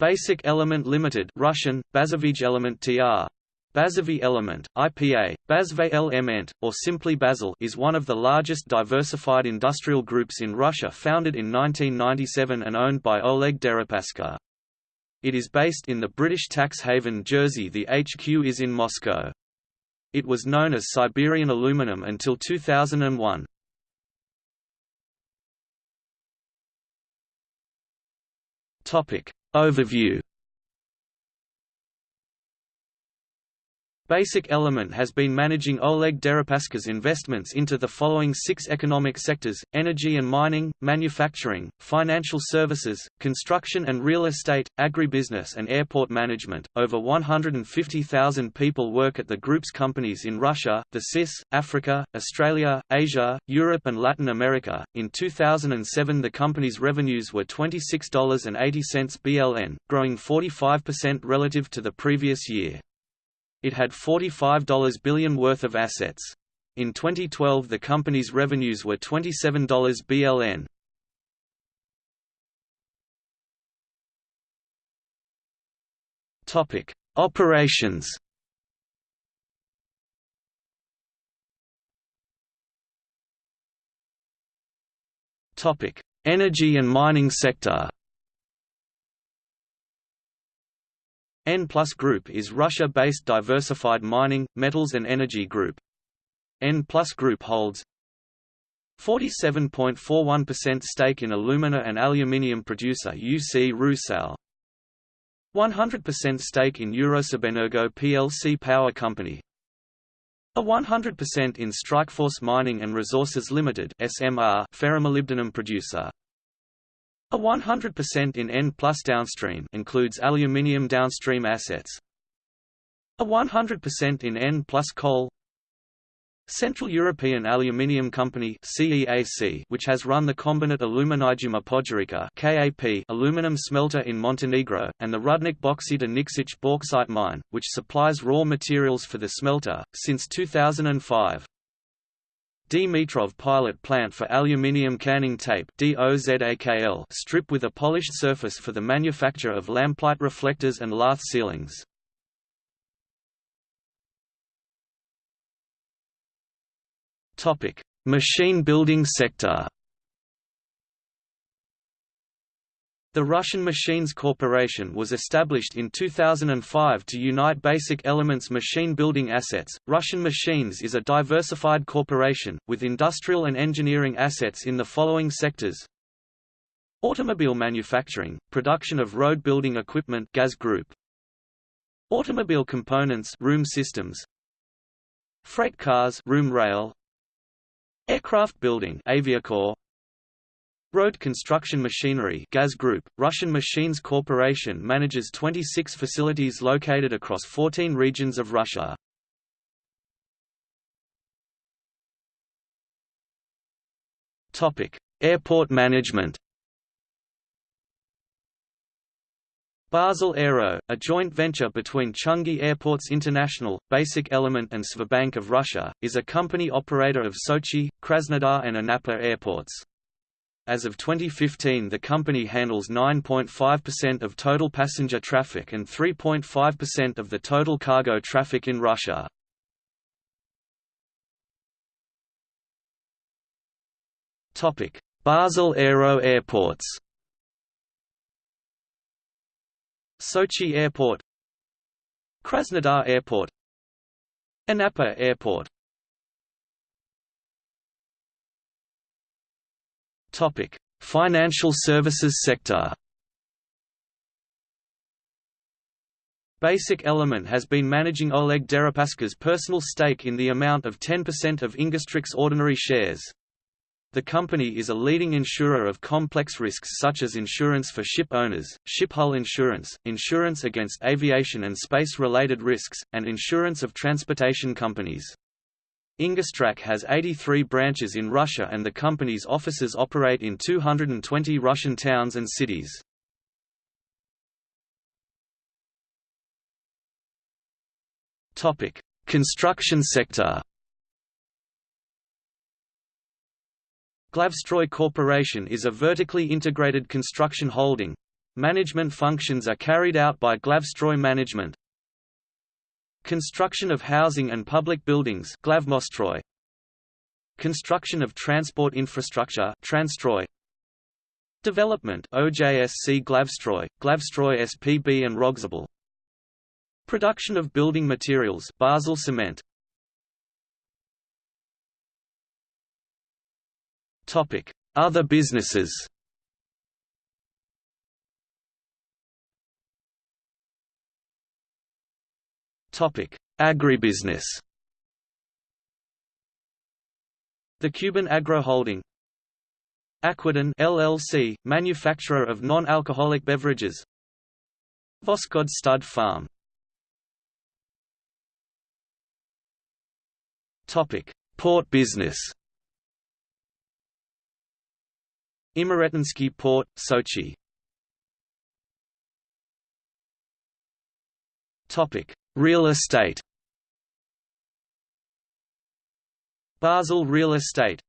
Basic Element Limited Russian, Bazovij Element TR. Bazovy Element, IPA, Bazve Element, or simply Basel is one of the largest diversified industrial groups in Russia founded in 1997 and owned by Oleg Deripaska. It is based in the British tax haven Jersey the HQ is in Moscow. It was known as Siberian Aluminum until 2001. Overview Basic Element has been managing Oleg Deripaska's investments into the following six economic sectors, energy and mining, manufacturing, financial services, construction and real estate, agribusiness and airport management. Over 150,000 people work at the group's companies in Russia, the CIS, Africa, Australia, Asia, Europe and Latin America. In 2007 the company's revenues were $26.80 BLN, growing 45% relative to the previous year. It had $45 billion worth of assets. In 2012 the company's revenues were $27 BLN. Topic: Operations. Topic: Energy and mining sector. N Plus Group is Russia-based diversified mining, metals and energy group. N Plus Group holds 47.41% stake in alumina and aluminium producer UC Rusal, 100% stake in Uralsibenergo plc power company, a 100% in Strikeforce Mining and Resources Limited (SMR) ferromolybdenum producer. A 100% in N plus downstream includes aluminium downstream assets. A 100% in N plus coal. Central European Aluminium Company CEAC, which has run the Kombinat Aluminijuma Podgorica KAP aluminum smelter in Montenegro, and the Rudnik Bauxite Nikšić bauxite mine, which supplies raw materials for the smelter, since 2005. Dmitrov pilot plant for aluminium canning tape strip with a polished surface for the manufacture of lamplight reflectors and lath ceilings. Machine building sector The Russian Machines Corporation was established in 2005 to unite basic elements machine building assets. Russian Machines is a diversified corporation, with industrial and engineering assets in the following sectors Automobile manufacturing, production of road building equipment Gaz Group. Automobile components room systems Freight cars room rail Aircraft building Aviacorp Road construction machinery Gaz Group, Russian Machines Corporation manages 26 facilities located across 14 regions of Russia. Airport management Basel Aero, a joint venture between Changi Airports International, Basic Element and Sberbank of Russia, is a company operator of Sochi, Krasnodar and Anapa airports. As of 2015 the company handles 9.5% of total passenger traffic and 3.5% of the total cargo traffic in Russia. Basel Aero Airports Sochi Airport Krasnodar Airport Anapa Airport Topic: Financial services sector. Basic Element has been managing Oleg Deripaska's personal stake in the amount of 10% of Ingosstrakh ordinary shares. The company is a leading insurer of complex risks such as insurance for ship owners, ship hull insurance, insurance against aviation and space-related risks, and insurance of transportation companies. Ingosstrakh has 83 branches in Russia and the company's offices operate in 220 Russian towns and cities. Construction sector Glavstroy Corporation is a vertically integrated construction holding, Management functions are carried out by Glavstroy Management. Construction of housing and public buildings Glavmostroy. Construction of transport infrastructure Transtroy. Development OJSC Glavstroy, Glavstroy SPB and Rogsabel. Production of building materials Basel Cement. Topic: Other businesses. Topic: Agribusiness. The Kuban Agro Holding Aquadin LLC, manufacturer of non-alcoholic beverages Voskhod Stud Farm Topic: Port business. Imeretinsky Port, Sochi. Topic: Real estate. Basel Real Estate